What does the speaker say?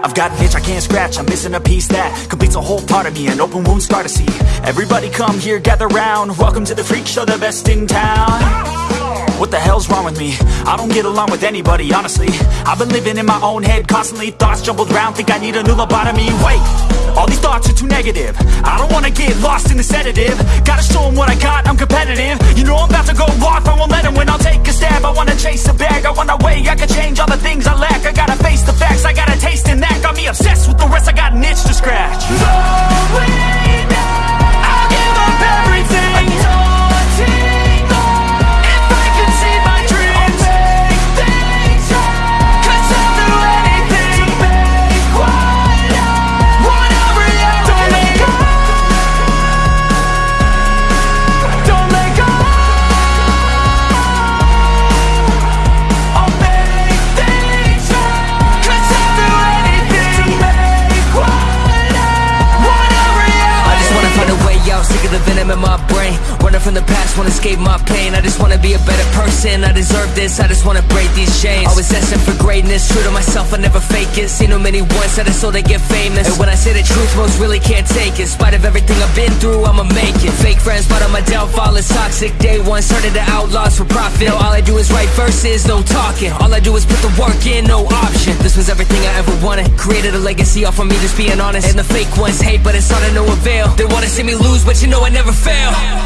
I've got an itch I can't scratch, I'm missing a piece that completes a whole part of me, an open wound scar to see. Everybody come here, gather round. Welcome to the freak show, the best in town. What the hell's wrong with me? I don't get along with anybody, honestly. I've been living in my own head constantly, thoughts jumbled round, think I need a new lobotomy. Wait, all these thoughts are too negative. I don't wanna get lost in the sedative. Gotta show 'em what I got, I'm competitive. You know I'm about to go off, I won't let 'em win. I'll take a stab. I wanna chase a bag, I wanna weigh, I can change all the things I lack. From the past, wanna escape my pain. I just wanna be a better person, I deserve this I just wanna break these chains. Always asking for greatness, true to myself, I never fake it. Seen too many once that I so they get famous. And when I say the truth, most really can't take it. In spite of everything I've been through, I'ma make it. Fake friends, but on my downfall is toxic. Day one, started to outlaws for profit. Now all I do is write verses, no talking. All I do is put the work in, no option. This was everything I ever wanted. Created a legacy off of me, just being honest. And the fake ones hate, but it's all to no avail. They wanna see me lose, but you know I never fail